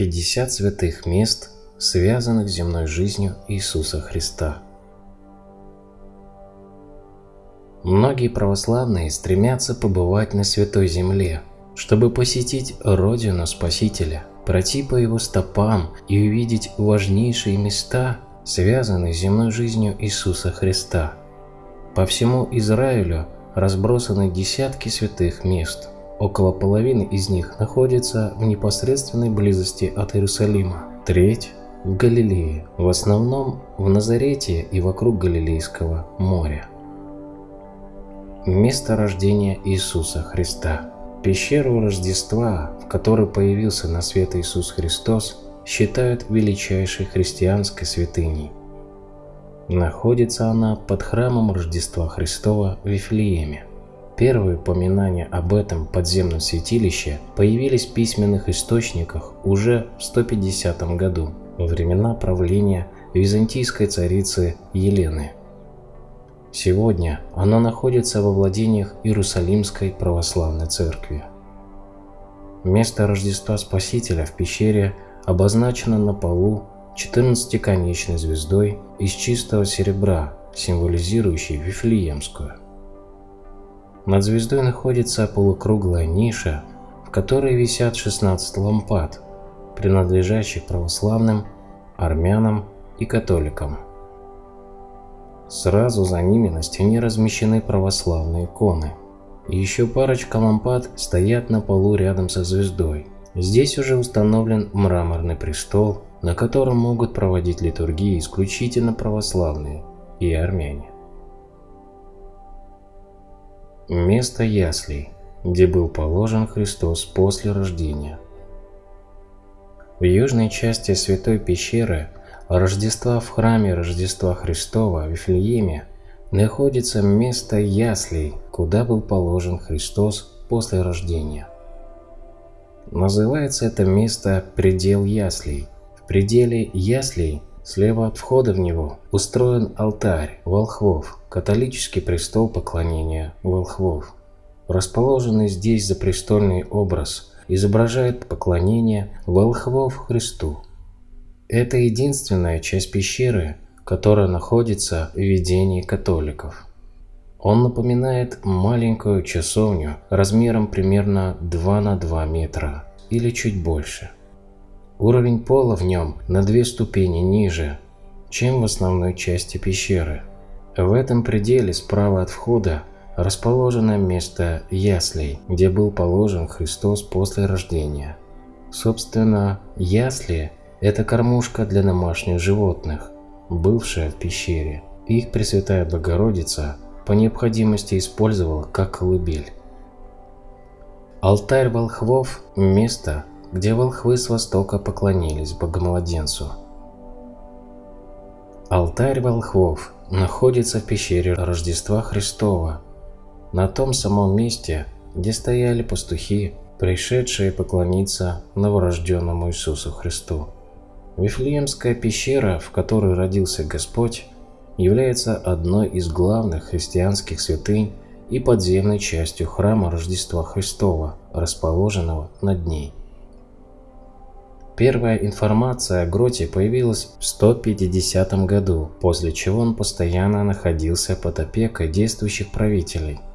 50 святых мест, связанных с земной жизнью Иисуса Христа. Многие православные стремятся побывать на Святой Земле, чтобы посетить Родину Спасителя, пройти по Его стопам и увидеть важнейшие места, связанные с земной жизнью Иисуса Христа. По всему Израилю разбросаны десятки святых мест. Около половины из них находится в непосредственной близости от Иерусалима, треть в Галилее, в основном в Назарете и вокруг Галилейского моря. Место рождения Иисуса Христа. Пещеру Рождества, в которой появился на свет Иисус Христос, считают величайшей христианской святыней. Находится она под храмом Рождества Христова в Вифлееме. Первые упоминания об этом подземном святилище появились в письменных источниках уже в 150 году, во времена правления византийской царицы Елены. Сегодня оно находится во владениях Иерусалимской православной церкви. Место Рождества Спасителя в пещере обозначено на полу 14-конечной звездой из чистого серебра, символизирующей Вифлеемскую. Над звездой находится полукруглая ниша, в которой висят 16 лампад, принадлежащих православным, армянам и католикам. Сразу за ними на стене размещены православные иконы. Еще парочка лампад стоят на полу рядом со звездой. Здесь уже установлен мраморный престол, на котором могут проводить литургии исключительно православные и армяне. Место яслей, где был положен Христос после рождения. В южной части Святой пещеры Рождества в храме Рождества Христова в Вифлееме находится место яслей, куда был положен Христос после рождения. Называется это место «предел яслей». В пределе яслей, слева от входа в него, устроен алтарь волхвов, католический престол поклонения волхвов. Расположенный здесь за престольный образ изображает поклонение волхвов Христу. Это единственная часть пещеры, которая находится в видении католиков. Он напоминает маленькую часовню размером примерно 2 на 2 метра или чуть больше. Уровень пола в нем на две ступени ниже, чем в основной части пещеры. В этом пределе справа от входа расположено место яслей, где был положен Христос после рождения. Собственно, ясли это кормушка для домашних животных, бывшая в пещере. Их Пресвятая Богородица по необходимости использовала как колыбель. Алтарь волхвов – место, где волхвы с востока поклонились Богомладенцу. Алтарь волхвов находится в пещере Рождества Христова, на том самом месте, где стояли пастухи, пришедшие поклониться новорожденному Иисусу Христу. Вифлеемская пещера, в которой родился Господь, является одной из главных христианских святынь и подземной частью храма Рождества Христова, расположенного над ней. Первая информация о гроте появилась в 150 году, после чего он постоянно находился под опекой действующих правителей –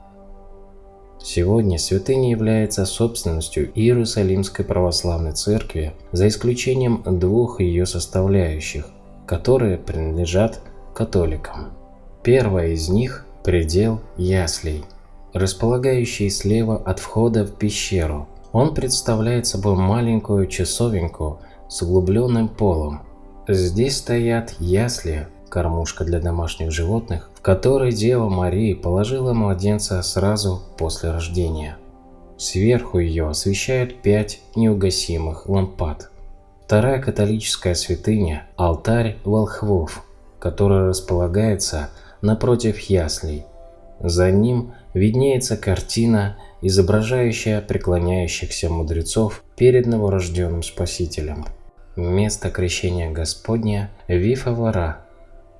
Сегодня святыня является собственностью Иерусалимской православной церкви, за исключением двух ее составляющих, которые принадлежат католикам. Первая из них – предел яслей, располагающий слева от входа в пещеру. Он представляет собой маленькую часовенку с углубленным полом. Здесь стоят ясли, кормушка для домашних животных, в которой Дева Мария положила младенца сразу после рождения. Сверху ее освещают пять неугасимых лампад. Вторая католическая святыня – алтарь волхвов, который располагается напротив яслей. За ним виднеется картина, изображающая преклоняющихся мудрецов перед новорожденным Спасителем. Место крещения Господня – Вифавара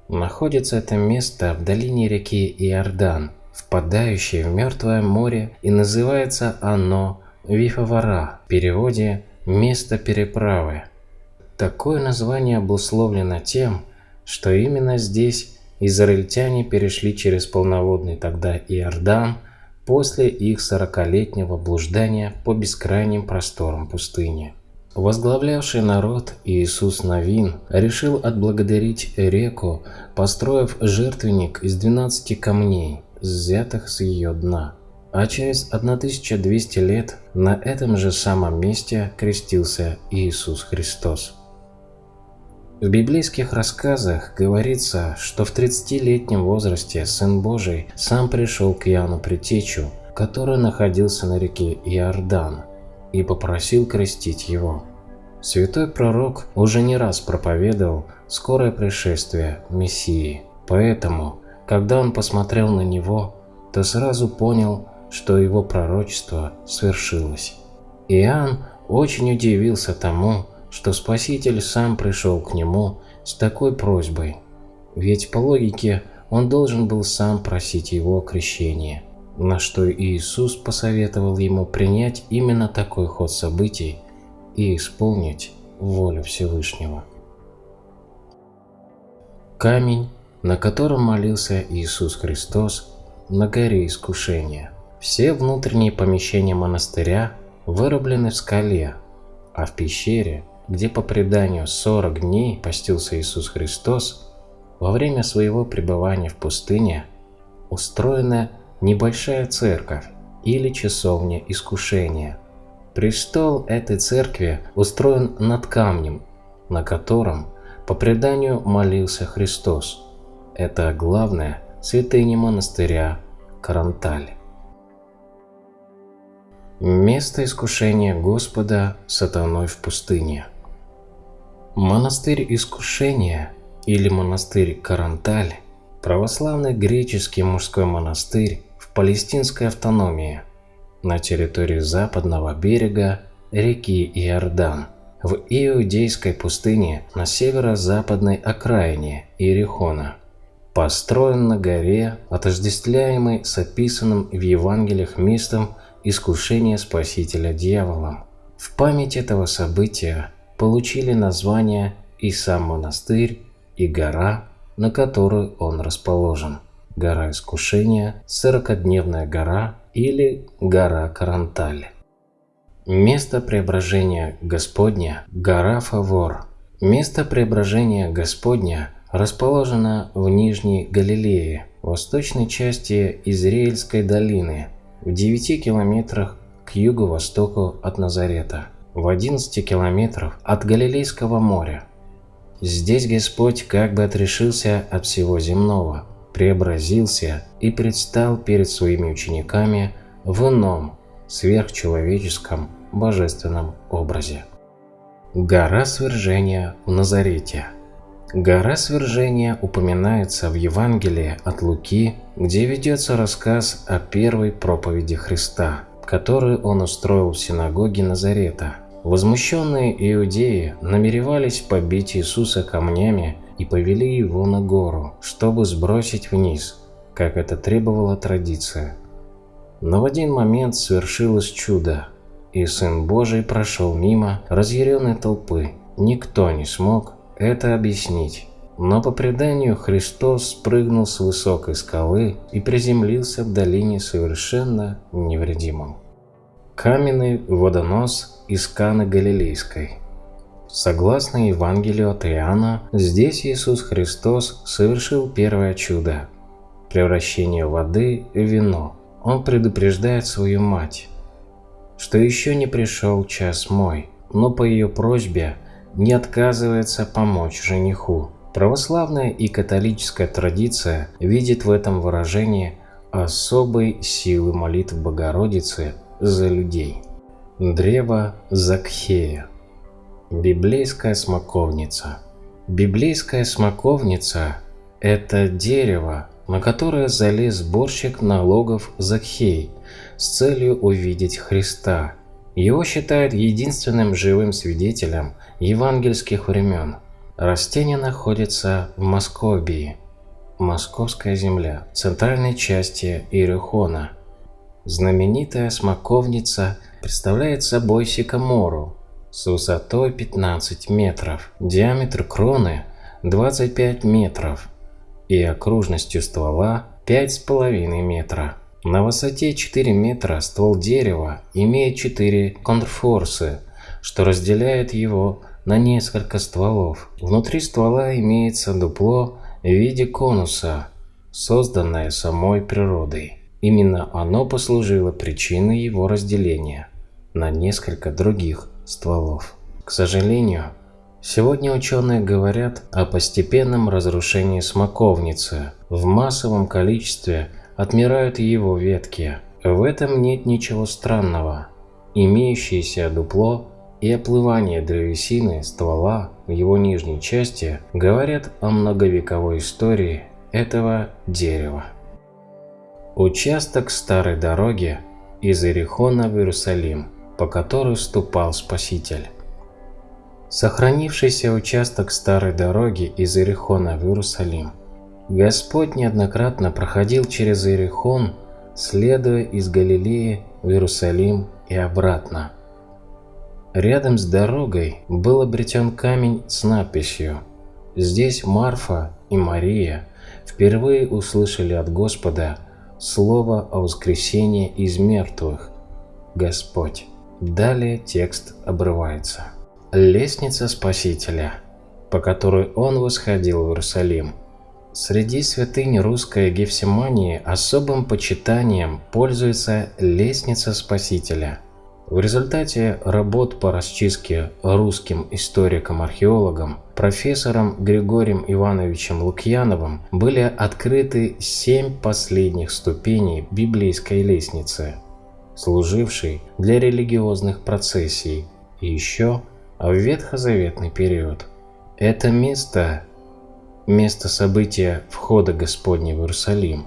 Находится это место в долине реки Иордан, впадающей в Мертвое море, и называется оно Вифавара, в переводе «место переправы». Такое название обусловлено тем, что именно здесь израильтяне перешли через полноводный тогда Иордан после их сорокалетнего блуждания по бескрайним просторам пустыни. Возглавлявший народ Иисус Новин решил отблагодарить реку, построив жертвенник из 12 камней, взятых с ее дна. А через 1200 лет на этом же самом месте крестился Иисус Христос. В библейских рассказах говорится, что в 30-летнем возрасте Сын Божий сам пришел к Иоанну Притечу, который находился на реке Иордан, и попросил крестить его. Святой пророк уже не раз проповедовал скорое пришествие Мессии, поэтому, когда он посмотрел на него, то сразу понял, что его пророчество свершилось. Иоанн очень удивился тому, что Спаситель сам пришел к нему с такой просьбой, ведь по логике он должен был сам просить его крещения, на что Иисус посоветовал ему принять именно такой ход событий и исполнить волю Всевышнего. Камень, на котором молился Иисус Христос на горе искушения. Все внутренние помещения монастыря вырублены в скале, а в пещере где по преданию 40 дней постился Иисус Христос, во время своего пребывания в пустыне устроена небольшая церковь или часовня искушения. Престол этой церкви устроен над камнем, на котором по преданию молился Христос. Это главная святыня монастыря Каранталь. Место искушения Господа сатаной в пустыне – Монастырь Искушения или монастырь Каранталь – православный греческий мужской монастырь в палестинской автономии на территории западного берега реки Иордан в Иудейской пустыне на северо-западной окраине Иерихона. Построен на горе, отождествляемый с описанным в Евангелиях местом искушения Спасителя дьяволом. В память этого события получили название и сам монастырь, и гора, на которой он расположен. Гора Искушения, Сорокодневная гора или гора Каранталь. Место преображения Господня – гора Фавор. Место преображения Господня расположено в Нижней Галилее, восточной части Израильской долины, в 9 километрах к юго-востоку от Назарета в 11 километров от Галилейского моря. Здесь Господь как бы отрешился от всего земного, преобразился и предстал перед своими учениками в ином, сверхчеловеческом, божественном образе. Гора свержения в Назарете Гора свержения упоминается в Евангелии от Луки, где ведется рассказ о первой проповеди Христа, которую он устроил в синагоге Назарета – Возмущенные иудеи намеревались побить Иисуса камнями и повели его на гору, чтобы сбросить вниз, как это требовала традиция. Но в один момент свершилось чудо, и Сын Божий прошел мимо разъяренной толпы. Никто не смог это объяснить. Но по преданию Христос спрыгнул с высокой скалы и приземлился в долине совершенно невредимым. Каменный водонос из Каны Галилейской. Согласно Евангелию от Иоанна, здесь Иисус Христос совершил первое чудо – превращение воды в вино. Он предупреждает свою мать, что еще не пришел час мой, но по ее просьбе не отказывается помочь жениху. Православная и католическая традиция видит в этом выражении особой силы молитв Богородицы за людей. Древо Закхея. Библейская смоковница. Библейская смоковница – это дерево, на которое залез сборщик налогов Закхей с целью увидеть Христа. Его считают единственным живым свидетелем евангельских времен. Растение находится в Московии, Московская земля, центральной части Иерихона. Знаменитая смоковница представляет собой сикамору, с высотой 15 метров, диаметр кроны 25 метров и окружностью ствола 5,5 метра. На высоте 4 метра ствол дерева имеет 4 контрфорсы, что разделяет его на несколько стволов. Внутри ствола имеется дупло в виде конуса, созданное самой природой. Именно оно послужило причиной его разделения на несколько других стволов. К сожалению, сегодня ученые говорят о постепенном разрушении смоковницы. В массовом количестве отмирают его ветки. В этом нет ничего странного. Имеющееся дупло и оплывание древесины ствола в его нижней части говорят о многовековой истории этого дерева. Участок старой дороги из Иерихона в Иерусалим, по которой ступал Спаситель. Сохранившийся участок старой дороги из Иерихона в Иерусалим. Господь неоднократно проходил через Иерихон, следуя из Галилеи в Иерусалим и обратно. Рядом с дорогой был обретен камень с надписью «Здесь Марфа и Мария впервые услышали от Господа слово о воскресении из мертвых. Господь». Далее текст обрывается. Лестница Спасителя, по которой он восходил в Иерусалим. Среди святынь русской Гефсимании особым почитанием пользуется лестница Спасителя – в результате работ по расчистке русским историкам-археологам профессором Григорием Ивановичем Лукьяновым были открыты семь последних ступеней библейской лестницы, служившей для религиозных процессий и еще в ветхозаветный период. Это место – место события входа Господня в Иерусалим.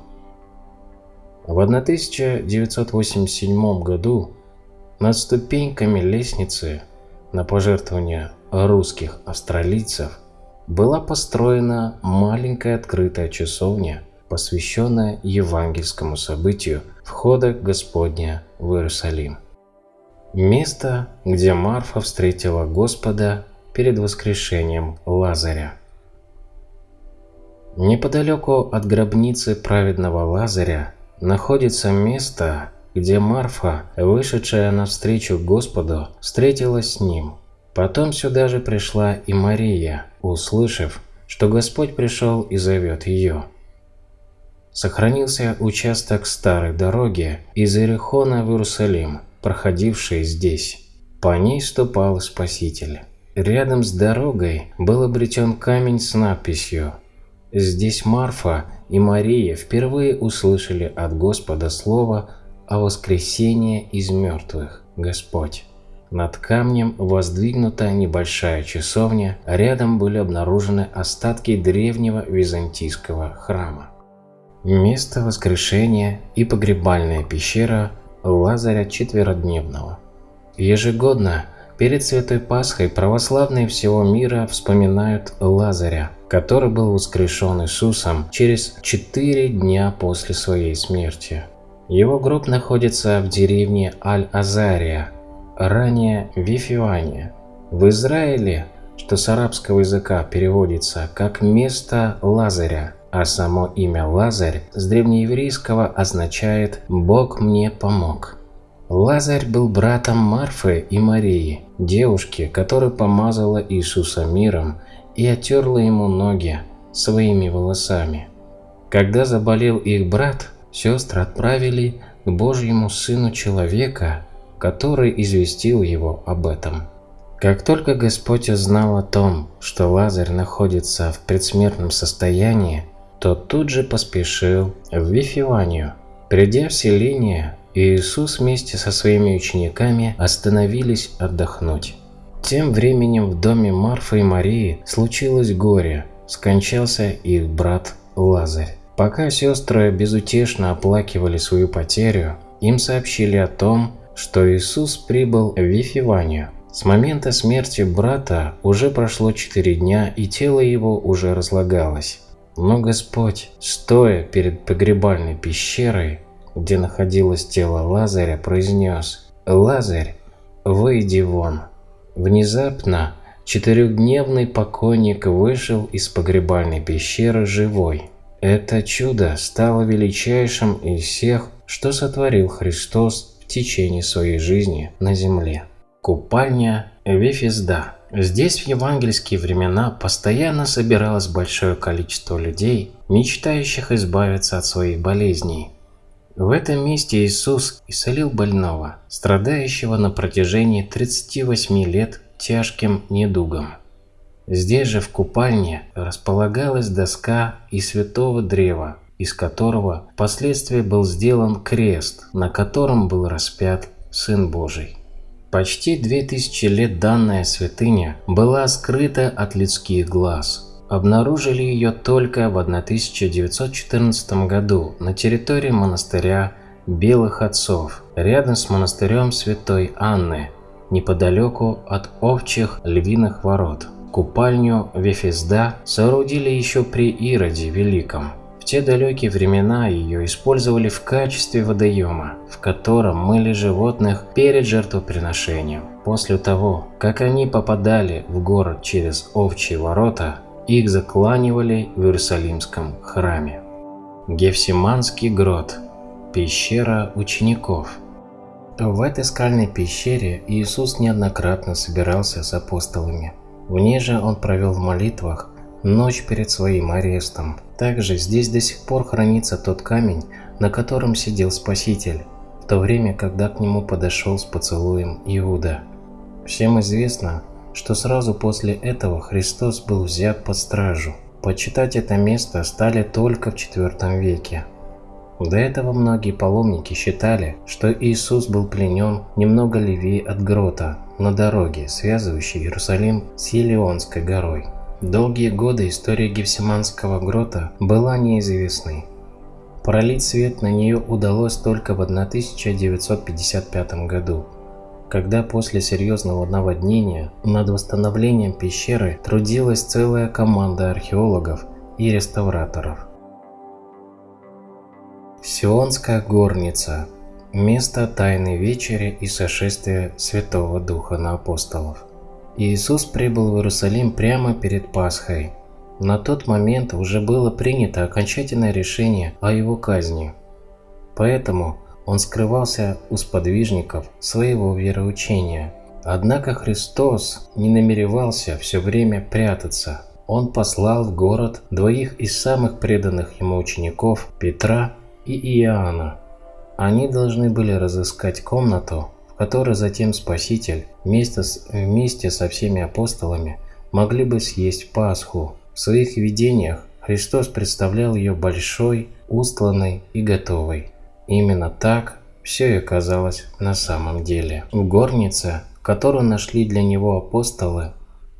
В 1987 году над ступеньками лестницы на пожертвования русских австралийцев была построена маленькая открытая часовня, посвященная евангельскому событию входа Господня в Иерусалим. Место, где Марфа встретила Господа перед воскрешением Лазаря. Неподалеку от гробницы праведного Лазаря находится место, где Марфа, вышедшая навстречу Господу, встретилась с ним. Потом сюда же пришла и Мария, услышав, что Господь пришел и зовет ее. Сохранился участок старой дороги из Иерихона в Иерусалим, проходивший здесь. По ней ступал Спаситель. Рядом с дорогой был обретен камень с надписью «Здесь Марфа и Мария впервые услышали от Господа слово о воскресении из мертвых, Господь. Над камнем воздвигнута небольшая часовня, рядом были обнаружены остатки древнего византийского храма. Место воскрешения и погребальная пещера Лазаря Четверодневного. Ежегодно перед Святой Пасхой православные всего мира вспоминают Лазаря, который был воскрешен Иисусом через четыре дня после своей смерти. Его гроб находится в деревне Аль-Азария, ранее Вифивания, в Израиле, что с арабского языка переводится как «место Лазаря», а само имя Лазарь с древнееврейского означает «Бог мне помог». Лазарь был братом Марфы и Марии, девушки, которая помазала Иисуса миром и отерла ему ноги своими волосами. Когда заболел их брат, сестры отправили к Божьему Сыну Человека, который известил его об этом. Как только Господь узнал о том, что Лазарь находится в предсмертном состоянии, то тут же поспешил в Вифиванию. Придя в селение, Иисус вместе со своими учениками остановились отдохнуть. Тем временем в доме Марфы и Марии случилось горе, скончался их брат Лазарь. Пока сестры безутешно оплакивали свою потерю, им сообщили о том, что Иисус прибыл в Вифиванию. С момента смерти брата уже прошло четыре дня, и тело его уже разлагалось. Но Господь, стоя перед погребальной пещерой, где находилось тело Лазаря, произнес «Лазарь, выйди вон». Внезапно четырехдневный покойник вышел из погребальной пещеры живой. Это чудо стало величайшим из всех, что сотворил Христос в течение своей жизни на земле. Купальня Вефизда. Здесь в евангельские времена постоянно собиралось большое количество людей, мечтающих избавиться от своих болезней. В этом месте Иисус исцелил больного, страдающего на протяжении 38 лет тяжким недугом. Здесь же в купальне располагалась доска из святого древа, из которого впоследствии был сделан крест, на котором был распят Сын Божий. Почти две тысячи лет данная святыня была скрыта от людских глаз. Обнаружили ее только в 1914 году на территории монастыря Белых Отцов, рядом с монастырем Святой Анны, неподалеку от овчих львиных ворот. Купальню Вефезда соорудили еще при Ироде Великом те далекие времена ее использовали в качестве водоема, в котором мыли животных перед жертвоприношением. После того, как они попадали в город через овчьи ворота, их закланивали в Иерусалимском храме. Гефсиманский грот – пещера учеников. В этой скальной пещере Иисус неоднократно собирался с апостолами. В ней же он провел в молитвах ночь перед своим арестом. Также здесь до сих пор хранится тот камень, на котором сидел Спаситель, в то время, когда к нему подошел с поцелуем Иуда. Всем известно, что сразу после этого Христос был взят под стражу. Почитать это место стали только в IV веке. До этого многие паломники считали, что Иисус был пленен немного левее от грота, на дороге, связывающей Иерусалим с Елеонской горой. Долгие годы история Гефсиманского грота была неизвестной. Пролить свет на нее удалось только в 1955 году, когда после серьезного наводнения над восстановлением пещеры трудилась целая команда археологов и реставраторов. Сионская горница – место Тайной Вечери и сошествия Святого Духа на апостолов. Иисус прибыл в Иерусалим прямо перед Пасхой. На тот момент уже было принято окончательное решение о его казни. Поэтому он скрывался у сподвижников своего вероучения. Однако Христос не намеревался все время прятаться. Он послал в город двоих из самых преданных ему учеников Петра и Иоанна. Они должны были разыскать комнату, который затем Спаситель вместе, с, вместе со всеми апостолами могли бы съесть Пасху. В своих видениях Христос представлял ее большой, устланной и готовой. Именно так все и оказалось на самом деле. В горнице, которую нашли для него апостолы,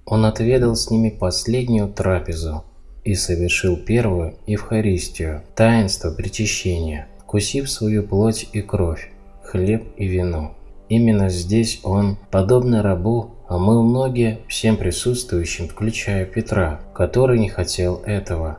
он отведал с ними последнюю трапезу и совершил первую Евхаристию, таинство причащения, вкусив свою плоть и кровь, хлеб и вино. Именно здесь он, подобно рабу, омыл ноги всем присутствующим, включая Петра, который не хотел этого.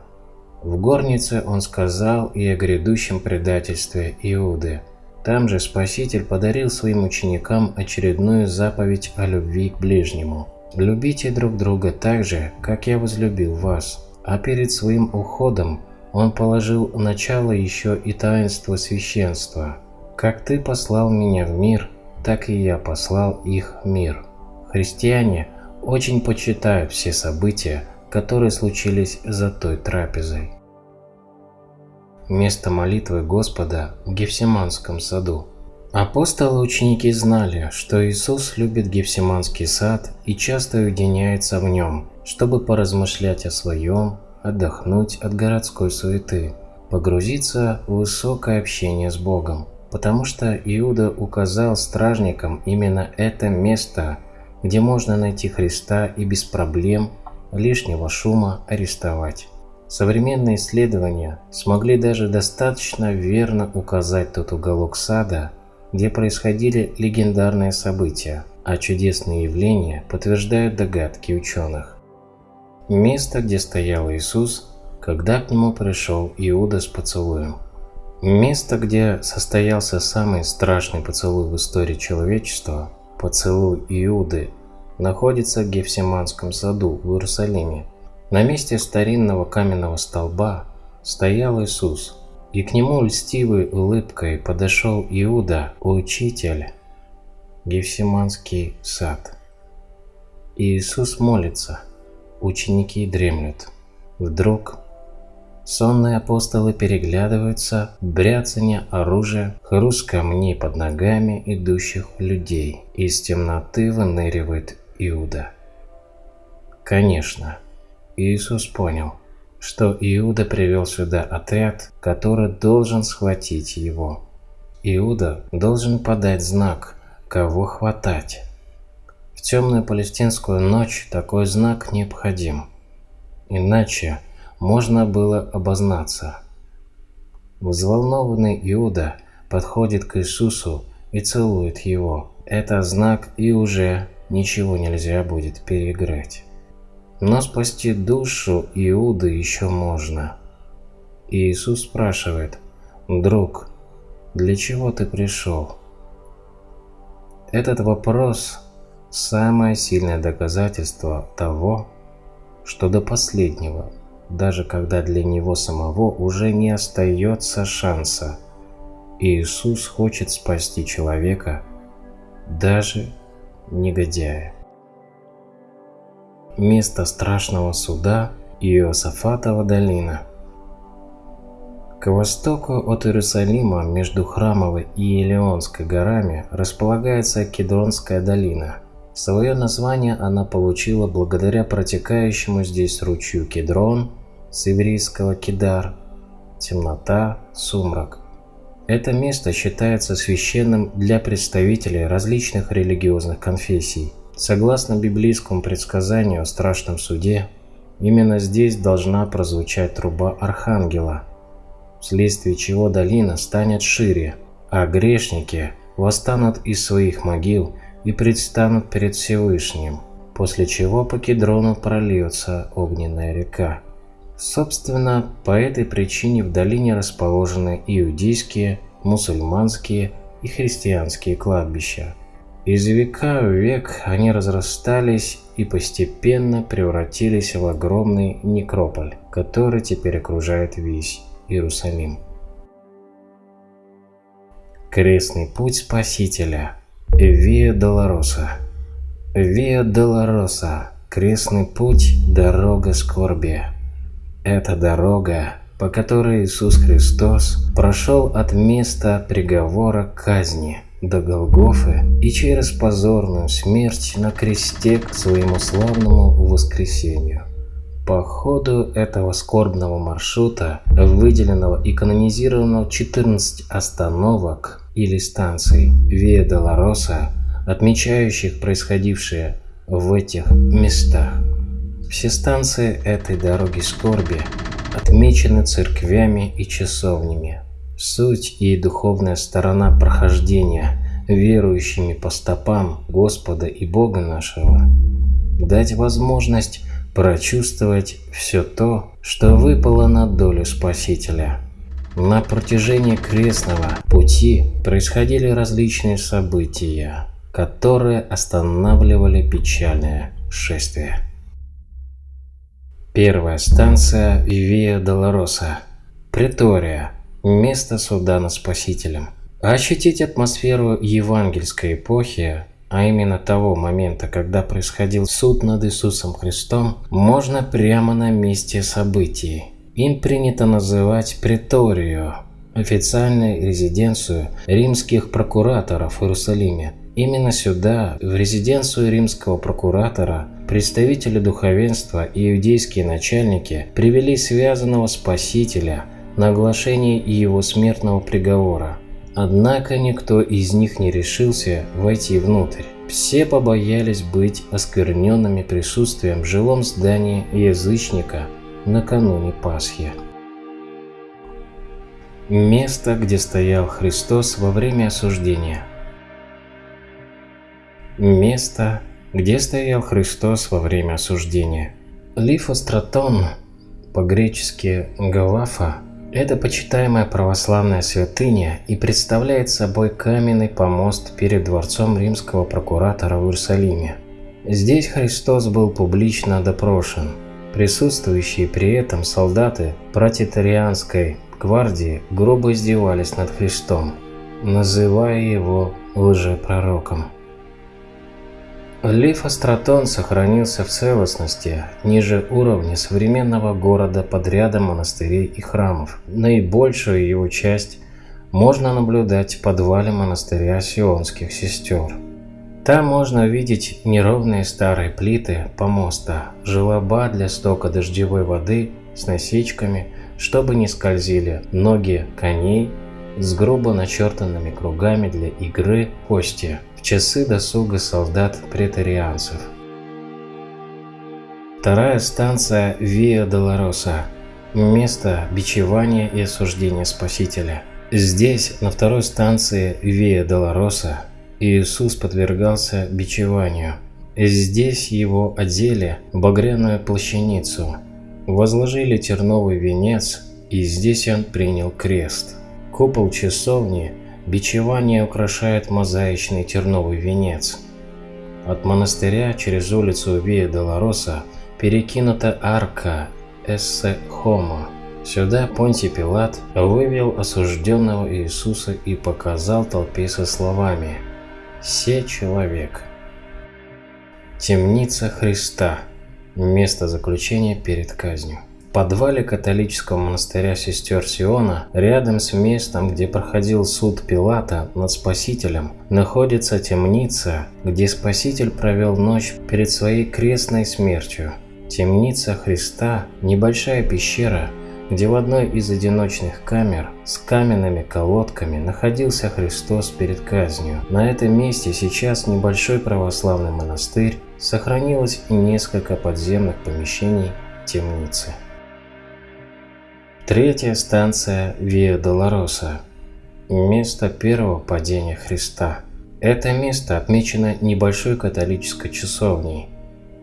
В горнице он сказал и о грядущем предательстве Иуды. Там же Спаситель подарил своим ученикам очередную заповедь о любви к ближнему. «Любите друг друга так же, как я возлюбил вас». А перед своим уходом он положил начало еще и таинства священства. «Как ты послал меня в мир, так и я послал их в мир. Христиане очень почитают все события, которые случились за той трапезой. Место молитвы Господа в Гефсиманском саду. Апостолы ученики знали, что Иисус любит Гефсиманский сад и часто уединяется в нем, чтобы поразмышлять о своем, отдохнуть от городской суеты, погрузиться в высокое общение с Богом потому что Иуда указал стражникам именно это место, где можно найти Христа и без проблем лишнего шума арестовать. Современные исследования смогли даже достаточно верно указать тот уголок сада, где происходили легендарные события, а чудесные явления подтверждают догадки ученых. Место, где стоял Иисус, когда к нему пришел Иуда с поцелуем – Место, где состоялся самый страшный поцелуй в истории человечества, поцелуй Иуды, находится в Гефсиманском саду в Иерусалиме. На месте старинного каменного столба стоял Иисус, и к нему льстивой улыбкой подошел Иуда, учитель, Гефсиманский сад. И Иисус молится, ученики дремлют. Вдруг сонные апостолы переглядываются, бряцание оружия, хруст камней под ногами идущих людей. Из темноты выныривает Иуда. Конечно, Иисус понял, что Иуда привел сюда отряд, который должен схватить его. Иуда должен подать знак, кого хватать. В темную палестинскую ночь такой знак необходим. Иначе можно было обознаться. Взволнованный Иуда подходит к Иисусу и целует его. Это знак и уже ничего нельзя будет переиграть. Но спасти душу Иуды еще можно. И Иисус спрашивает, «Друг, для чего ты пришел?» Этот вопрос – самое сильное доказательство того, что до последнего, даже когда для него самого уже не остается шанса, Иисус хочет спасти человека, даже негодяя место страшного суда Иосафатова долина. К востоку от Иерусалима между Храмовой и Елеонской горами располагается Кедронская долина. Свое название она получила благодаря протекающему здесь ручью Кедрон, с еврейского Кедар, темнота, сумрак. Это место считается священным для представителей различных религиозных конфессий. Согласно библейскому предсказанию о страшном суде, именно здесь должна прозвучать труба Архангела, вследствие чего долина станет шире, а грешники восстанут из своих могил и предстанут перед Всевышним, после чего по Кедрону прольется огненная река. Собственно, по этой причине в долине расположены иудейские, мусульманские и христианские кладбища. Из века в век они разрастались и постепенно превратились в огромный некрополь, который теперь окружает весь Иерусалим. Крестный путь Спасителя Виа Долороса Виа Долороса Крестный путь – дорога скорби. Это дорога, по которой Иисус Христос прошел от места приговора к казни – до Голгофы и через позорную смерть на кресте к своему славному воскресению. По ходу этого скорбного маршрута, выделенного и канонизированного 14 остановок или станций Виа Долороса, отмечающих происходившее в этих местах. Все станции этой дороги скорби отмечены церквями и часовнями, Суть и духовная сторона прохождения верующими по стопам Господа и Бога нашего. Дать возможность прочувствовать все то, что выпало на долю Спасителя. На протяжении крестного пути происходили различные события, которые останавливали печальное шествие. Первая станция Виа Долороса, Претория, место суда над Спасителем. Ощутить атмосферу евангельской эпохи, а именно того момента, когда происходил суд над Иисусом Христом, можно прямо на месте событий. Им принято называть преторию, официальную резиденцию римских прокураторов в Иерусалиме. Именно сюда, в резиденцию римского прокуратора, представители духовенства и иудейские начальники привели связанного Спасителя – на оглашение его смертного приговора. Однако никто из них не решился войти внутрь. Все побоялись быть оскверненными присутствием в жилом здании язычника накануне Пасхи. Место, где стоял Христос во время осуждения. Место, где стоял Христос во время осуждения. Лифостратон, по-гречески Галафа, это почитаемая православная святыня и представляет собой каменный помост перед дворцом римского прокуратора в Иерусалиме. Здесь Христос был публично допрошен. Присутствующие при этом солдаты протитарианской гвардии грубо издевались над Христом, называя его лжепророком. Лифостратон сохранился в целостности ниже уровня современного города под рядом монастырей и храмов. Наибольшую его часть можно наблюдать в подвале монастыря Сионских сестер. Там можно увидеть неровные старые плиты помоста, желоба для стока дождевой воды с насечками, чтобы не скользили ноги коней с грубо начертанными кругами для игры кости часы досуга солдат-претарианцев. Вторая станция Виа Долороса. Место бичевания и осуждения Спасителя. Здесь, на второй станции Виа Долороса, Иисус подвергался бичеванию. Здесь его одели в багряную плащаницу, возложили терновый венец, и здесь он принял крест. Купол часовни Бичевание украшает мозаичный терновый венец. От монастыря через улицу Виа Долороса перекинута арка Эссе Хомо. Сюда Понтий Пилат вывел осужденного Иисуса и показал толпе со словами «Се человек». Темница Христа. Место заключения перед казнью подвале католического монастыря сестер Сиона, рядом с местом, где проходил суд Пилата над Спасителем, находится темница, где Спаситель провел ночь перед своей крестной смертью. Темница Христа – небольшая пещера, где в одной из одиночных камер с каменными колодками находился Христос перед казнью. На этом месте сейчас небольшой православный монастырь, сохранилось и несколько подземных помещений темницы. Третья станция Виа Долороса. Место первого падения Христа. Это место отмечено небольшой католической часовней,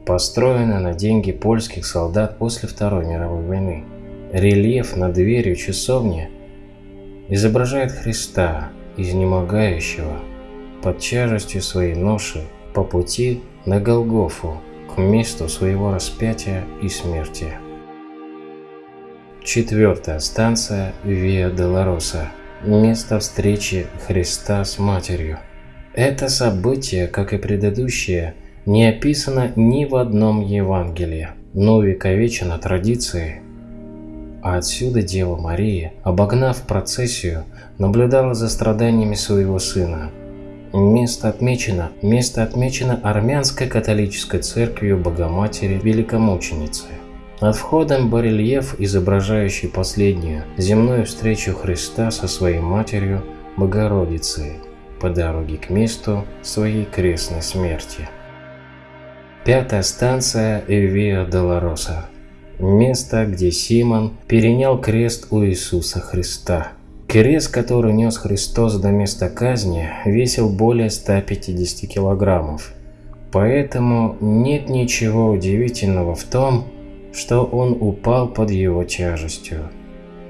построено на деньги польских солдат после Второй мировой войны. Рельеф над дверью часовни изображает Христа, изнемогающего под тяжестью своей ноши по пути на Голгофу к месту своего распятия и смерти. Четвертая станция Виа Долороса. Место встречи Христа с Матерью. Это событие, как и предыдущее, не описано ни в одном Евангелии, но увековечено традицией. А отсюда Дева Мария, обогнав процессию, наблюдала за страданиями своего сына. Место отмечено, место отмечено армянской католической церковью Богоматери Великомученицы. Над входом барельеф, изображающий последнюю земную встречу Христа со своей матерью Богородицей по дороге к месту своей крестной смерти. Пятая станция Эвиа Долороса. Место, где Симон перенял крест у Иисуса Христа. Крест, который нес Христос до места казни, весил более 150 килограммов. Поэтому нет ничего удивительного в том, что он упал под его тяжестью.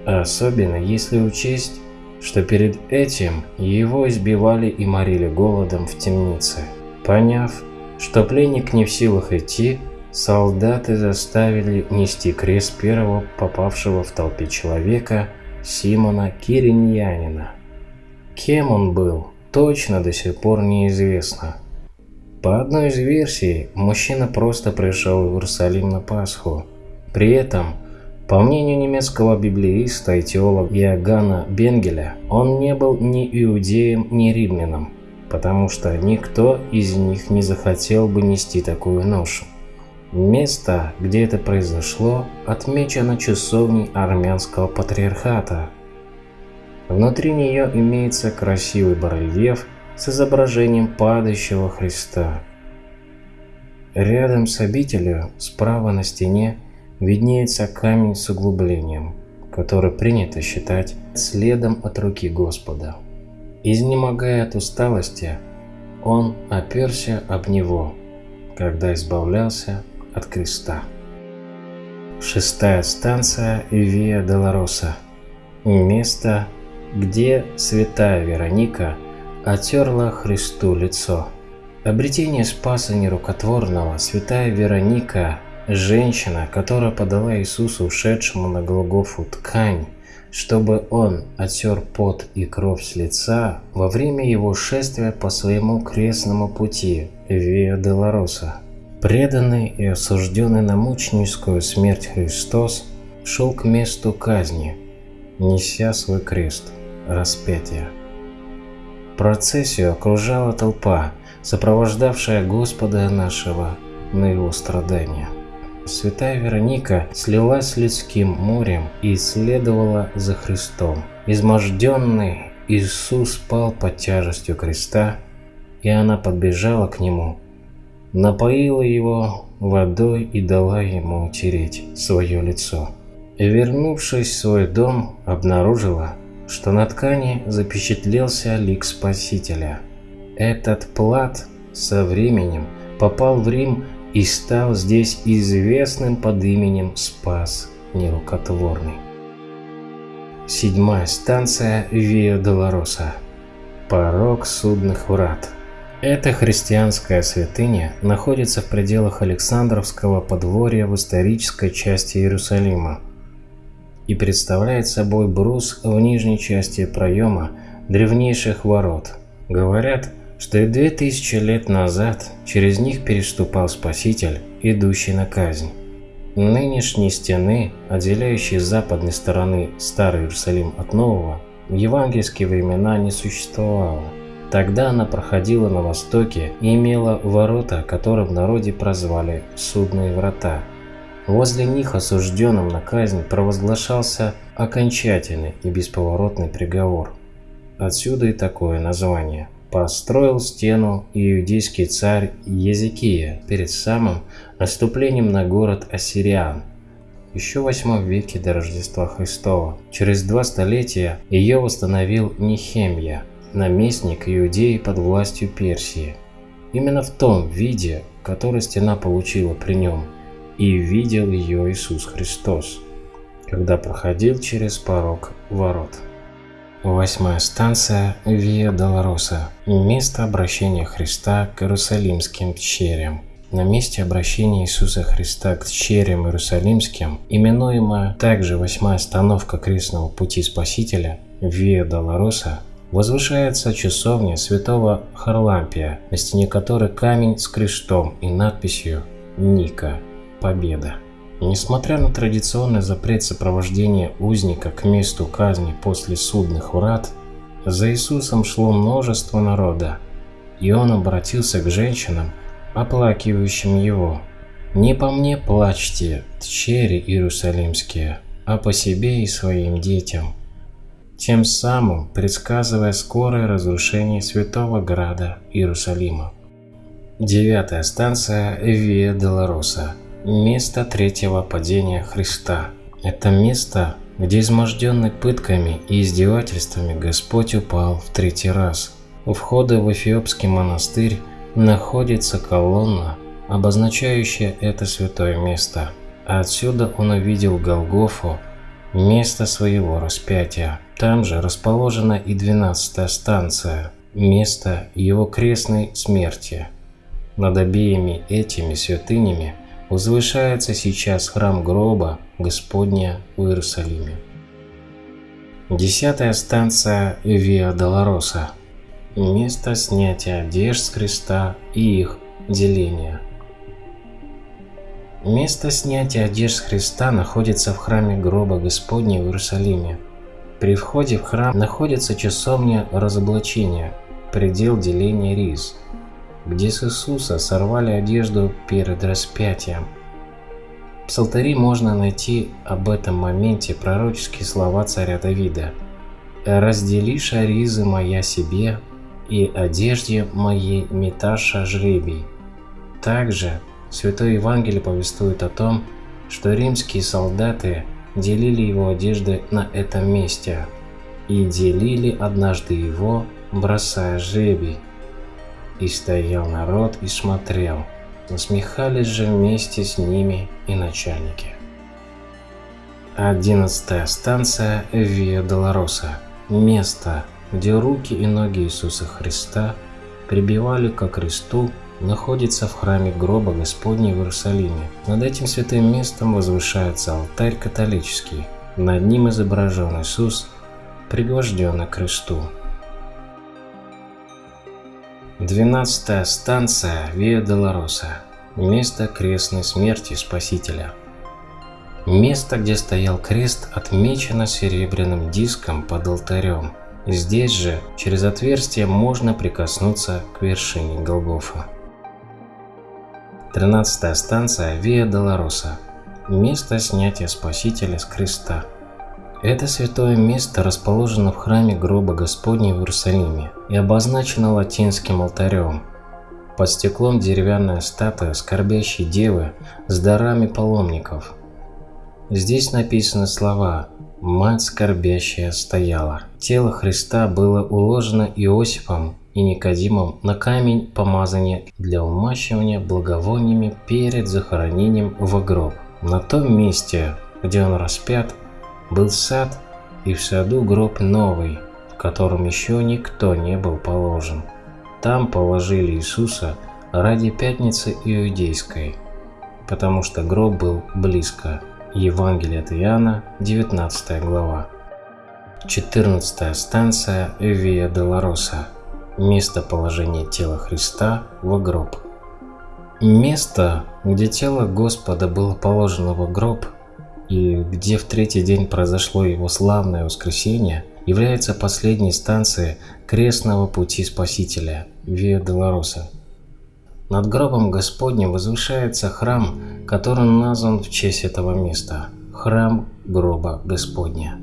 Особенно если учесть, что перед этим его избивали и морили голодом в темнице. Поняв, что пленник не в силах идти, солдаты заставили нести крест первого попавшего в толпе человека Симона Кириньянина. Кем он был, точно до сих пор неизвестно. По одной из версий, мужчина просто пришел в Иерусалим на Пасху, при этом, по мнению немецкого библеиста и теолога Иоганна Бенгеля, он не был ни иудеем, ни римляном, потому что никто из них не захотел бы нести такую ношу. Место, где это произошло, отмечено часовней армянского патриархата. Внутри нее имеется красивый барельеф с изображением падающего Христа. Рядом с обителью, справа на стене, виднеется камень с углублением, который принято считать следом от руки Господа. Изнемогая от усталости, он оперся об него, когда избавлялся от креста. Шестая станция Виа Долороса. Место, где святая Вероника отерла Христу лицо. Обретение спаса нерукотворного святая Вероника, женщина, которая подала Иисусу ушедшему на Голгофу ткань, чтобы он отсер пот и кровь с лица во время его шествия по своему крестному пути Виа Делароса. Преданный и осужденный на мученическую смерть Христос шел к месту казни, неся свой крест, распятие. Процессию окружала толпа, сопровождавшая Господа нашего на его страдания. Святая Вероника слилась с людским морем и следовала за Христом. Изможденный Иисус пал под тяжестью креста, и она подбежала к нему, напоила его водой и дала ему утереть свое лицо. Вернувшись в свой дом, обнаружила, что на ткани запечатлелся лик Спасителя. Этот плат со временем попал в Рим и стал здесь известным под именем Спас Нерукотворный. Седьмая станция Виа Долороса. Порог судных врат. Эта христианская святыня находится в пределах Александровского подворья в исторической части Иерусалима и представляет собой брус в нижней части проема древнейших ворот. Говорят, что и две тысячи лет назад через них переступал Спаситель, идущий на казнь. Нынешней стены, отделяющей с западной стороны Старый Иерусалим от Нового, в евангельские времена не существовало. Тогда она проходила на востоке и имела ворота, которые в народе прозвали «судные врата». Возле них осужденным на казнь провозглашался окончательный и бесповоротный приговор. Отсюда и такое название – построил стену иудейский царь Езекия перед самым наступлением на город Ассириан. Еще в 8 веке до Рождества Христова. Через два столетия ее восстановил Нехемия, наместник Иудеи под властью Персии. Именно в том виде, который стена получила при нем, и видел ее Иисус Христос, когда проходил через порог ворот. Восьмая станция Виа Долороса. Место обращения Христа к Иерусалимским черям. На месте обращения Иисуса Христа к черям Иерусалимским, именуемая также восьмая остановка крестного пути Спасителя Виа Долороса, возвышается часовня святого Харлампия, на стене которой камень с крестом и надписью «Ника. Победа». Несмотря на традиционный запрет сопровождения узника к месту казни после судных врат, за Иисусом шло множество народа, и он обратился к женщинам, оплакивающим его. «Не по мне плачьте, тчери иерусалимские, а по себе и своим детям», тем самым предсказывая скорое разрушение святого града Иерусалима. Девятая станция Виа Долороса – Место третьего падения Христа. Это место, где изможденный пытками и издевательствами Господь упал в третий раз. У входа в Эфиопский монастырь находится колонна, обозначающая это святое место. Отсюда он увидел Голгофу, место своего распятия. Там же расположена и двенадцатая станция, место его крестной смерти. Над обеими этими святынями – возвышается сейчас храм гроба Господня в Иерусалиме. Десятая станция Виа Долороса. Место снятия одежд с креста и их деления. Место снятия одежд с Христа находится в храме гроба Господня в Иерусалиме. При входе в храм находится часовня разоблачения, предел деления риз – где с Иисуса сорвали одежду перед распятием. В Псалтари можно найти об этом моменте пророческие слова царя Давида. «Раздели шаризы моя себе, и одежде моей меташа жребий». Также Святой Евангелие повествует о том, что римские солдаты делили его одежды на этом месте и делили однажды его, бросая жребий. И стоял народ и смотрел. Насмехались же вместе с ними и начальники. Одиннадцатая станция Виа Долороса. Место, где руки и ноги Иисуса Христа прибивали ко кресту, находится в храме гроба Господня в Иерусалиме. Над этим святым местом возвышается алтарь католический. Над ним изображен Иисус, пригвожденный к кресту. Двенадцатая станция Виа Долороса. Место крестной смерти Спасителя. Место, где стоял крест, отмечено серебряным диском под алтарем. Здесь же, через отверстие, можно прикоснуться к вершине Голгофа. Тринадцатая станция Виа Долороса. Место снятия Спасителя с креста. Это святое место расположено в храме гроба Господня в Иерусалиме и обозначено латинским алтарем. Под стеклом деревянная статуя скорбящей девы с дарами паломников – Здесь написаны слова «Мать скорбящая стояла». Тело Христа было уложено Иосифом и Никодимом на камень помазания для умащивания благовониями перед захоронением в гроб. На том месте, где он распят, был сад, и в саду гроб новый, в котором еще никто не был положен. Там положили Иисуса ради Пятницы Иудейской, потому что гроб был близко. Евангелие от Иоанна, 19 глава. 14 станция Виа Долороса. Место положения тела Христа в гроб. Место, где тело Господа было положено в гроб, и где в третий день произошло его славное воскресение, является последней станцией крестного пути Спасителя Виа Долороса. Над гробом Господним возвышается храм, который назван в честь этого места – храм гроба Господня.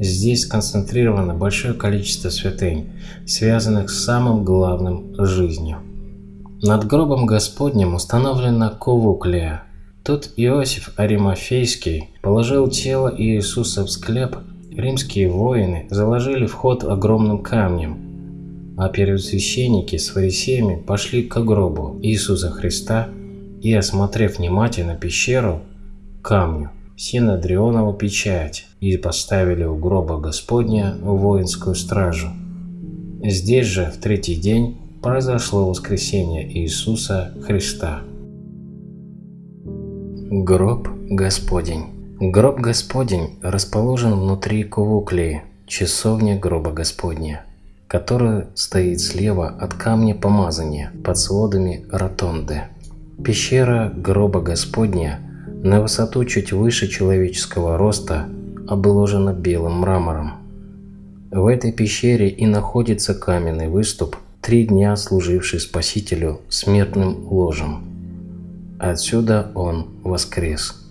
Здесь сконцентрировано большое количество святынь, связанных с самым главным – жизнью. Над гробом Господним установлена кувуклия. Тут Иосиф Аримафейский положил тело Иисуса в склеп, римские воины заложили вход огромным камнем – а первосвященники с фарисеями пошли к гробу Иисуса Христа и, осмотрев внимательно пещеру, камню, Синодрионову печать и поставили у гроба Господня воинскую стражу. Здесь же в третий день произошло воскресение Иисуса Христа. Гроб Господень Гроб Господень расположен внутри Кувуклии, часовня гроба Господня который стоит слева от камня помазания под сводами ротонды. Пещера гроба Господня на высоту чуть выше человеческого роста обложена белым мрамором. В этой пещере и находится каменный выступ, три дня служивший Спасителю смертным ложем. Отсюда он воскрес.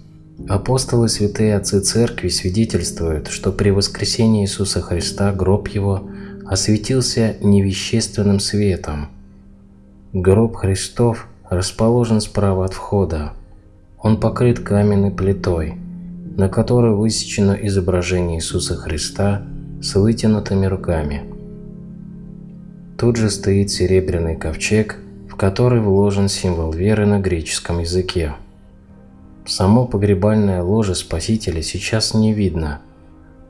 Апостолы святые отцы церкви свидетельствуют, что при воскресении Иисуса Христа гроб его осветился невещественным светом. Гроб Христов расположен справа от входа. Он покрыт каменной плитой, на которой высечено изображение Иисуса Христа с вытянутыми руками. Тут же стоит серебряный ковчег, в который вложен символ веры на греческом языке. Само погребальное ложе Спасителя сейчас не видно.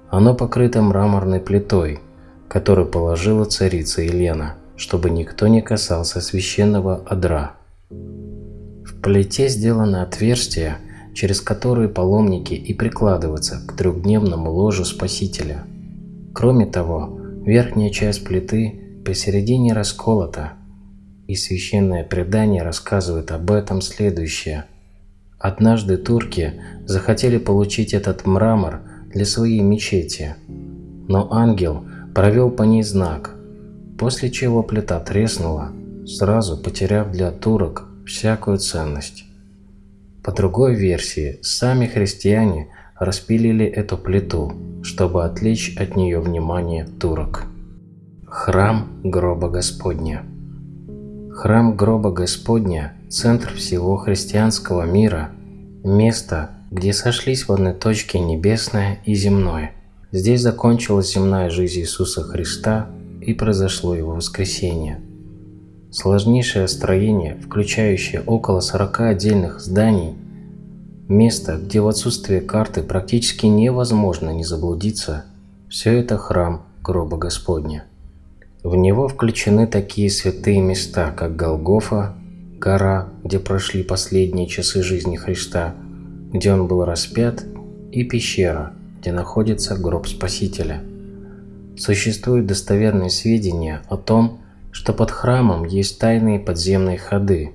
Оно покрыто мраморной плитой – который положила царица Елена, чтобы никто не касался священного одра. В плите сделано отверстие, через которое паломники и прикладываются к трехдневному ложу Спасителя. Кроме того, верхняя часть плиты посередине расколота, и священное предание рассказывает об этом следующее. Однажды турки захотели получить этот мрамор для своей мечети, но ангел провел по ней знак, после чего плита треснула, сразу потеряв для турок всякую ценность. По другой версии, сами христиане распилили эту плиту, чтобы отвлечь от нее внимание турок. Храм гроба Господня Храм гроба Господня – центр всего христианского мира, место, где сошлись в одной точке небесное и земное – Здесь закончилась земная жизнь Иисуса Христа и произошло Его воскресение. Сложнейшее строение, включающее около 40 отдельных зданий, место, где в отсутствие карты практически невозможно не заблудиться, все это храм гроба Господня. В него включены такие святые места, как Голгофа, гора, где прошли последние часы жизни Христа, где он был распят, и пещера, где находится гроб Спасителя. Существуют достоверные сведения о том, что под храмом есть тайные подземные ходы,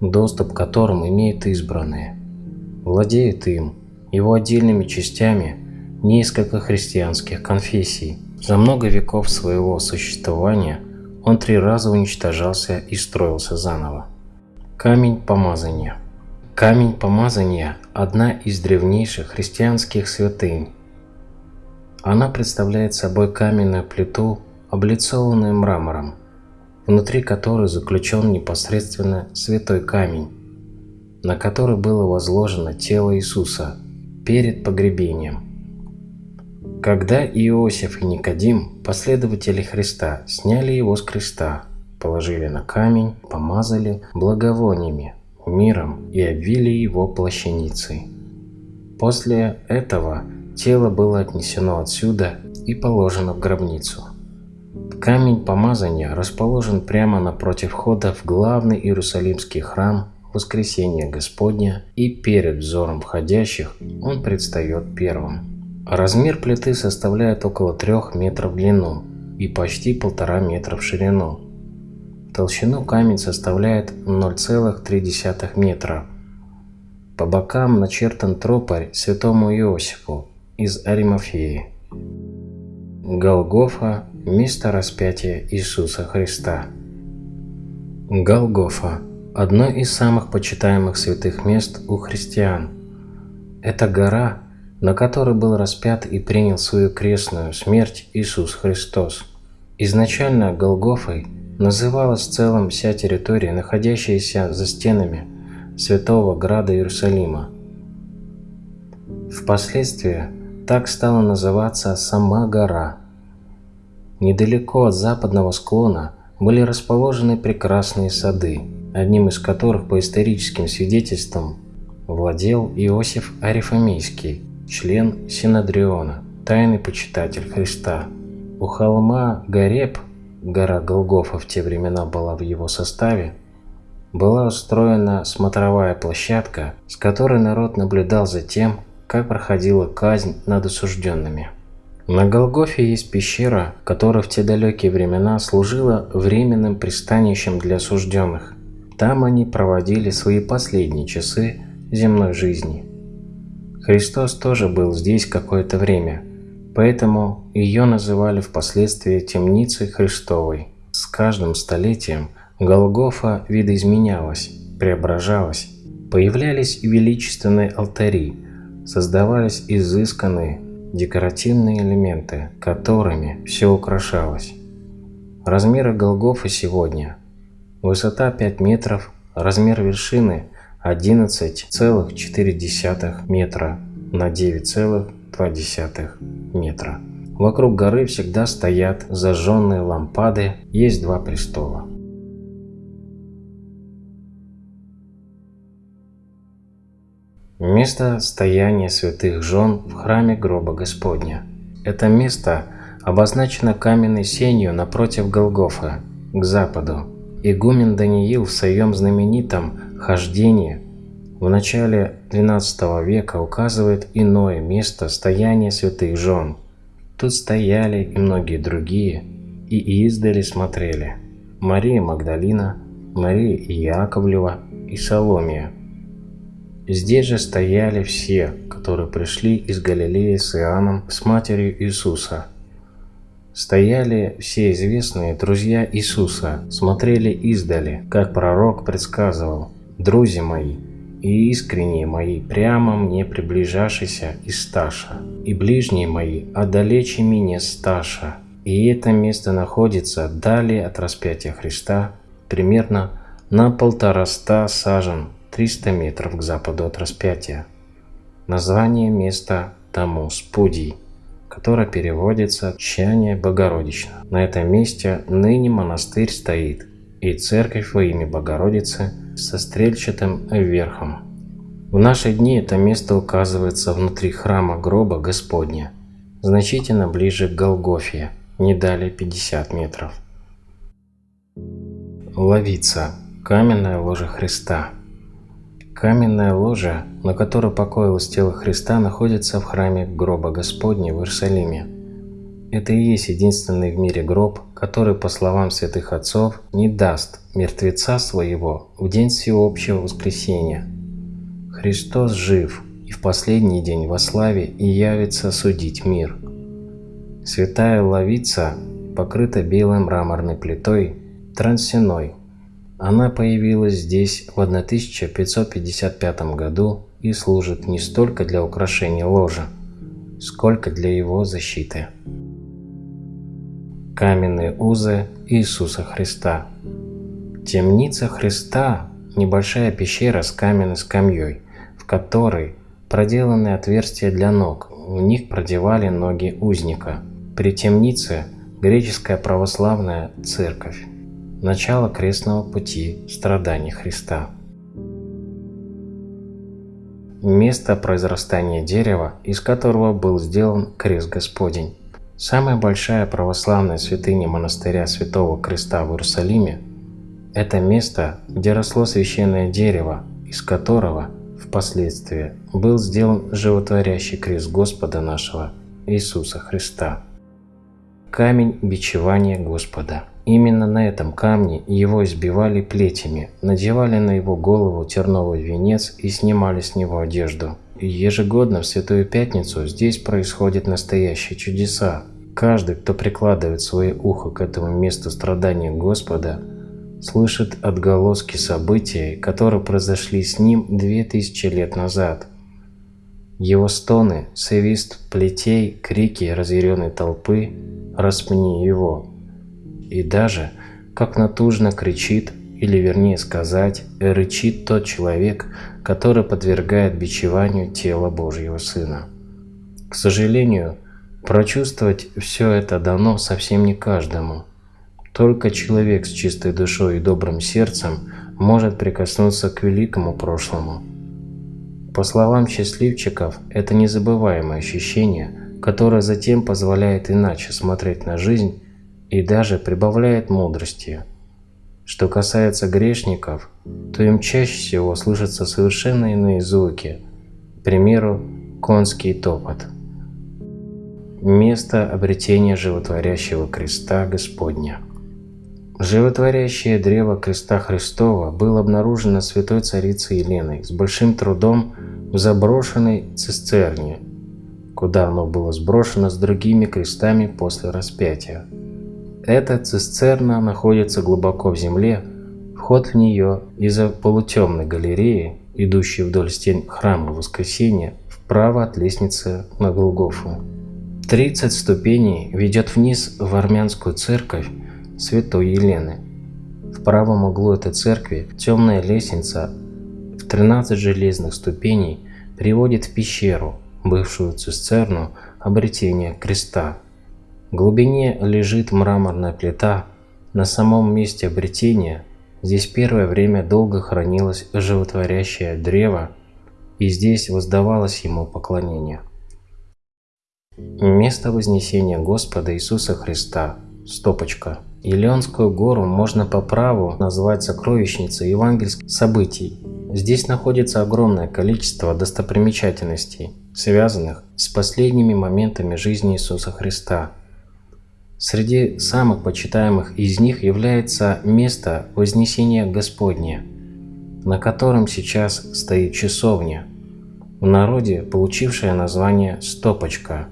доступ к которым имеют избранные. Владеют им, его отдельными частями, несколько христианских конфессий. За много веков своего существования он три раза уничтожался и строился заново. Камень помазания Камень помазания – одна из древнейших христианских святынь. Она представляет собой каменную плиту, облицованную мрамором, внутри которой заключен непосредственно святой камень, на который было возложено тело Иисуса перед погребением. Когда Иосиф и Никодим, последователи Христа, сняли его с креста, положили на камень, помазали благовониями, миром и обвили его плащаницей. После этого тело было отнесено отсюда и положено в гробницу. Камень помазания расположен прямо напротив входа в главный Иерусалимский храм Воскресения Господня, и перед взором входящих он предстает первым. Размер плиты составляет около 3 метров в длину и почти полтора метра в ширину. Толщину камень составляет 0,3 метра. По бокам начертан тропарь святому Иосифу из Аримафеи. Голгофа – место распятия Иисуса Христа. Голгофа – одно из самых почитаемых святых мест у христиан. Это гора, на которой был распят и принял свою крестную смерть Иисус Христос. Изначально Голгофой – называлась в целом вся территория, находящаяся за стенами Святого Града Иерусалима. Впоследствии так стала называться сама гора. Недалеко от западного склона были расположены прекрасные сады, одним из которых по историческим свидетельствам владел Иосиф Арифамейский, член Синодриона, тайный почитатель Христа. У холма Гареб гора Голгофа в те времена была в его составе, была устроена смотровая площадка, с которой народ наблюдал за тем, как проходила казнь над осужденными. На Голгофе есть пещера, которая в те далекие времена служила временным пристанищем для осужденных. Там они проводили свои последние часы земной жизни. Христос тоже был здесь какое-то время – Поэтому ее называли впоследствии темницей Христовой. С каждым столетием Голгофа видоизменялась, преображалась. Появлялись величественные алтари, создавались изысканные декоративные элементы, которыми все украшалось. Размеры Голгофы сегодня. Высота 5 метров, размер вершины 11,4 метра на 9,5 0,2 метра. Вокруг горы всегда стоят зажженные лампады, есть два престола. Место стояния святых жен в храме гроба Господня. Это место обозначено каменной сенью напротив Голгофа, к западу. Игумен Даниил в своем знаменитом «Хождении» в начале XII века указывает иное место стояния святых жен. Тут стояли и многие другие, и издали смотрели. Мария Магдалина, Мария Яковлева и Соломия. Здесь же стояли все, которые пришли из Галилеи с Иоанном, с матерью Иисуса. Стояли все известные друзья Иисуса, смотрели издали, как пророк предсказывал. «Друзья мои, и искренние мои, прямо мне приближавшийся из сташа, и ближние мои, отдалече меня сташа. И это место находится далее от распятия Христа, примерно на полтораста сажен, 300 метров к западу от распятия. Название места тому Спудий, которое переводится «Чание Богородично». На этом месте ныне монастырь стоит, и церковь во имя Богородицы со стрельчатым верхом. В наши дни это место указывается внутри храма гроба Господня, значительно ближе к Голгофе, не далее 50 метров. Ловица. Каменная ложа Христа. Каменная ложа, на которой покоилось тело Христа, находится в храме гроба Господня в Иерусалиме. Это и есть единственный в мире гроб, который, по словам святых отцов, не даст мертвеца своего в день всеобщего воскресения. Христос жив и в последний день во славе и явится судить мир. Святая Лавица покрыта белой мраморной плитой Трансиной. Она появилась здесь в 1555 году и служит не столько для украшения ложа, сколько для его защиты. Каменные узы Иисуса Христа Темница Христа – небольшая пещера с каменной скамьей, в которой проделаны отверстия для ног, в них продевали ноги узника. При темнице – греческая православная церковь начало крестного пути страданий Христа. Место произрастания дерева, из которого был сделан крест Господень. Самая большая православная святыня монастыря Святого Креста в Иерусалиме – это место, где росло священное дерево, из которого впоследствии был сделан животворящий крест Господа нашего Иисуса Христа. Камень бичевания Господа – Именно на этом камне его избивали плетями, надевали на его голову терновый венец и снимали с него одежду. Ежегодно в Святую Пятницу здесь происходят настоящие чудеса. Каждый, кто прикладывает свое ухо к этому месту страдания Господа, слышит отголоски событий, которые произошли с ним две тысячи лет назад. Его стоны, свист плетей, крики разъяренной толпы «Распни его!» и даже, как натужно кричит, или вернее сказать, рычит тот человек, который подвергает бичеванию тело Божьего Сына. К сожалению, прочувствовать все это дано совсем не каждому. Только человек с чистой душой и добрым сердцем может прикоснуться к великому прошлому. По словам счастливчиков, это незабываемое ощущение, которое затем позволяет иначе смотреть на жизнь и даже прибавляет мудрости. Что касается грешников, то им чаще всего слышатся совершенно иные звуки, к примеру, конский топот. Место обретения животворящего креста Господня. Животворящее древо креста Христова было обнаружено святой царицей Еленой с большим трудом в заброшенной цистерне, куда оно было сброшено с другими крестами после распятия. Эта цистерна находится глубоко в земле, вход в нее из-за полутемной галереи, идущей вдоль стен храма Воскресения, вправо от лестницы на Голгофу. 30 ступеней ведет вниз в армянскую церковь Святой Елены. В правом углу этой церкви темная лестница в 13 железных ступеней приводит в пещеру, бывшую цистерну обретения креста. В глубине лежит мраморная плита. На самом месте обретения здесь первое время долго хранилось животворящее древо, и здесь воздавалось ему поклонение. Место Вознесения Господа Иисуса Христа. Стопочка. Илионскую гору можно по праву назвать сокровищницей евангельских событий. Здесь находится огромное количество достопримечательностей, связанных с последними моментами жизни Иисуса Христа – Среди самых почитаемых из них является место Вознесения Господня, на котором сейчас стоит часовня, в народе получившая название «Стопочка»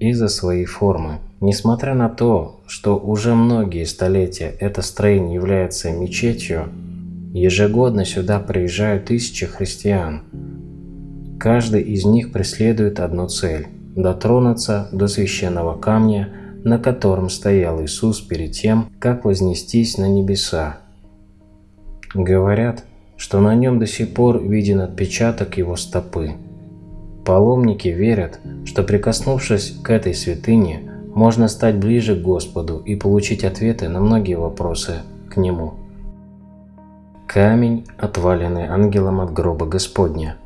из-за своей формы. Несмотря на то, что уже многие столетия это строение является мечетью, ежегодно сюда приезжают тысячи христиан. Каждый из них преследует одну цель – дотронуться до священного камня – на котором стоял Иисус перед тем, как вознестись на небеса. Говорят, что на нем до сих пор виден отпечаток его стопы. Паломники верят, что прикоснувшись к этой святыне, можно стать ближе к Господу и получить ответы на многие вопросы к Нему. Камень, отваленный ангелом от гроба Господня.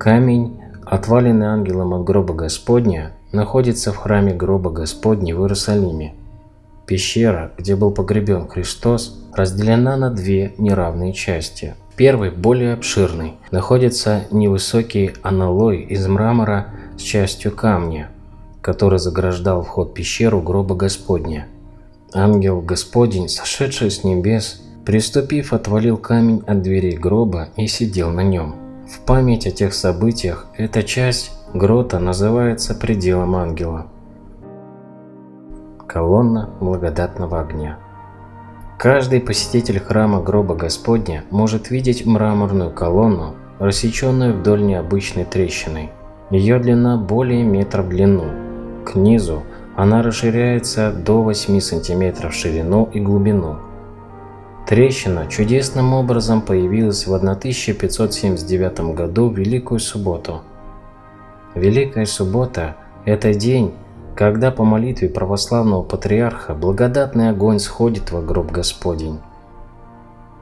Камень, отваленный ангелом от гроба Господня, находится в храме гроба Господня в Иерусалиме. Пещера, где был погребен Христос, разделена на две неравные части. Первый, более обширный, находится невысокий аналой из мрамора с частью камня, который заграждал вход в пещеру гроба Господня. Ангел Господень, сошедший с небес, приступив, отвалил камень от дверей гроба и сидел на нем. В память о тех событиях эта часть грота называется пределом ангела. Колонна благодатного огня. Каждый посетитель храма гроба Господня может видеть мраморную колонну, рассеченную вдоль необычной трещины. Ее длина более метра в длину. К низу она расширяется до 8 см в ширину и глубину. Трещина чудесным образом появилась в 1579 году в Великую Субботу. Великая Суббота – это день, когда по молитве православного патриарха благодатный огонь сходит во гроб Господень.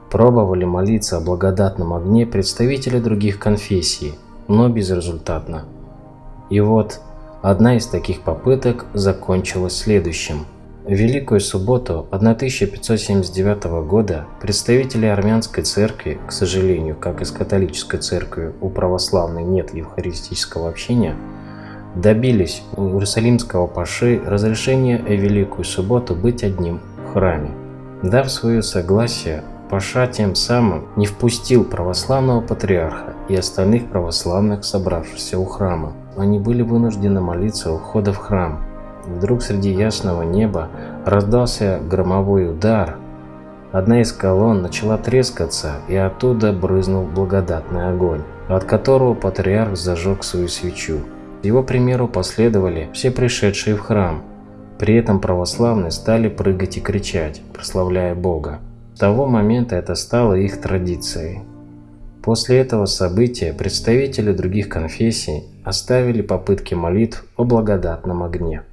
Пробовали молиться о благодатном огне представители других конфессий, но безрезультатно. И вот одна из таких попыток закончилась следующим. В Великую субботу 1579 года представители армянской церкви, к сожалению, как и с католической церковью, у православной нет евхаристического общения, добились у Иерусалимского паши разрешения в Великую Субботу быть одним в храме. Дав свое согласие, паша тем самым не впустил православного патриарха и остальных православных, собравшихся у храма. Они были вынуждены молиться у входа в храм. Вдруг среди ясного неба раздался громовой удар. Одна из колонн начала трескаться, и оттуда брызнул благодатный огонь, от которого патриарх зажег свою свечу. Его примеру последовали все пришедшие в храм. При этом православные стали прыгать и кричать, прославляя Бога. С того момента это стало их традицией. После этого события представители других конфессий оставили попытки молитв о благодатном огне.